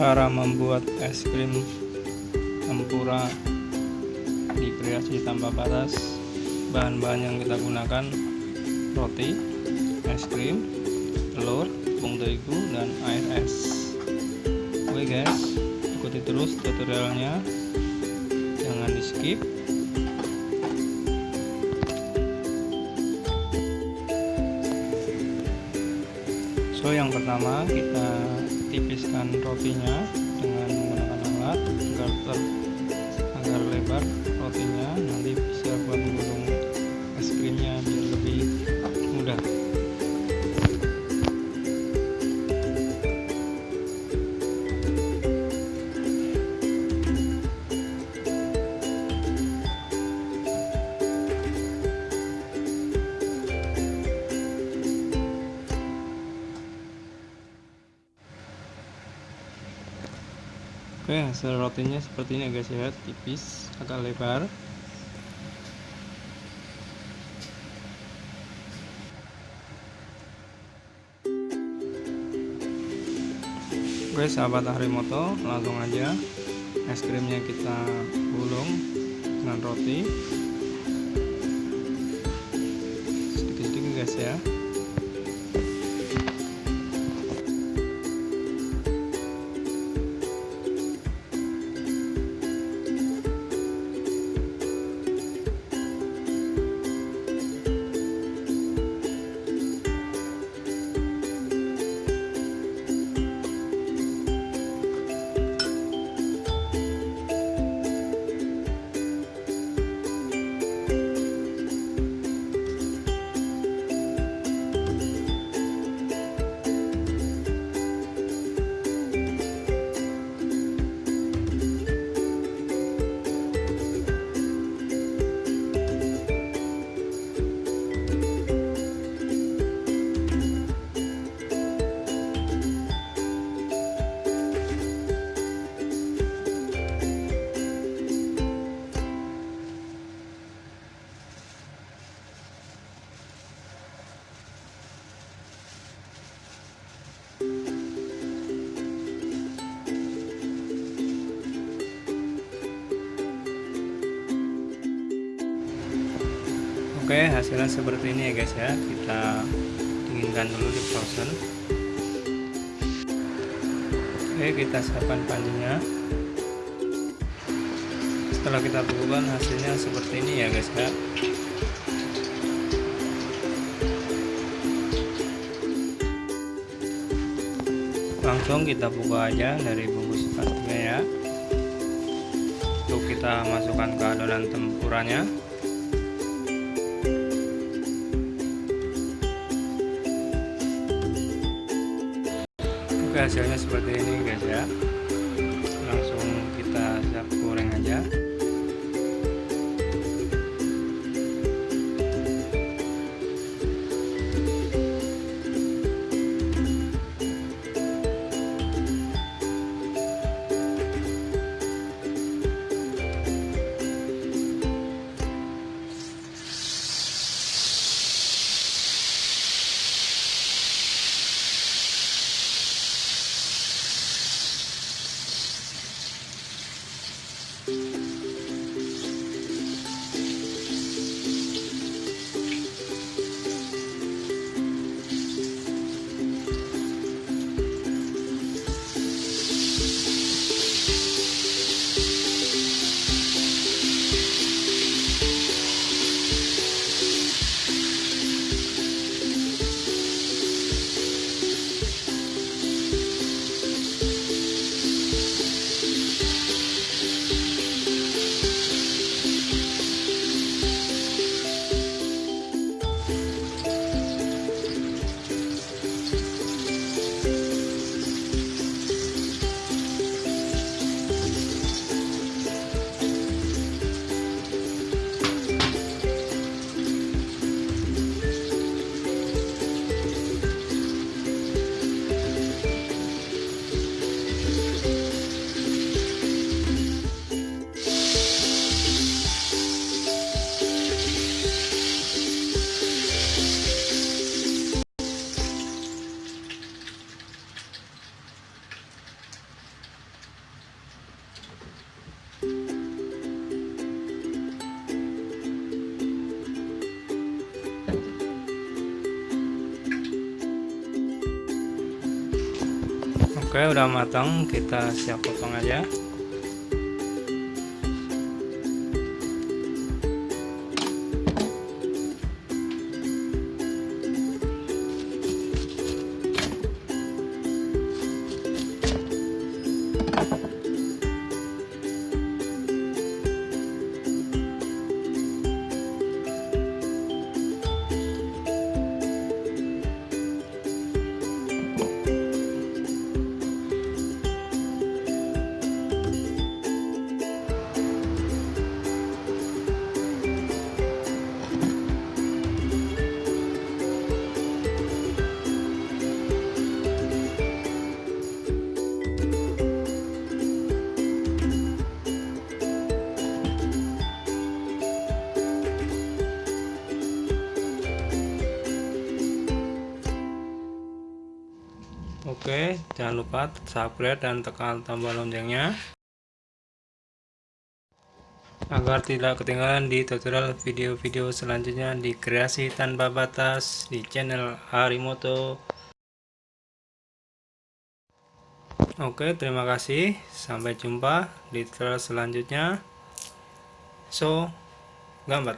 cara membuat es krim tempura di kreasi tanpa batas. Bahan-bahan yang kita gunakan roti es krim telur tepung terigu dan air es. Oke guys ikuti terus tutorialnya. Jangan di skip so yang pertama kita tipiskan rotinya dengan menggunakan alat agar ter agar lebar rotinya nanti bisa buat gulung es krimnya biar lebih mudah Oke hasil rotinya seperti ini guys ya. Tipis agak lebar. Oke sahabat Harimoto langsung aja es krimnya kita gulung dengan roti. Sedikit-sedikit guys ya Oke hasilnya seperti ini ya guys ya. Kita dinginkan dulu di frozen. Oke kita siapkan panjinya setelah kita bukukan hasilnya seperti ini ya guys ya. Langsung kita buka aja dari bungkus plastiknya ya. Untuk kita masukkan ke adonan tempuranya hasilnya seperti ini guys ya. Langsung kita siap goreng aja Oke udah matang kita siap potong aja jangan lupa subscribe dan tekan tombol loncengnya agar tidak ketinggalan di tutorial video-video selanjutnya di kreasi tanpa batas di channel Harimoto. Oke, terima kasih. Sampai jumpa di tutorial selanjutnya. So, gambar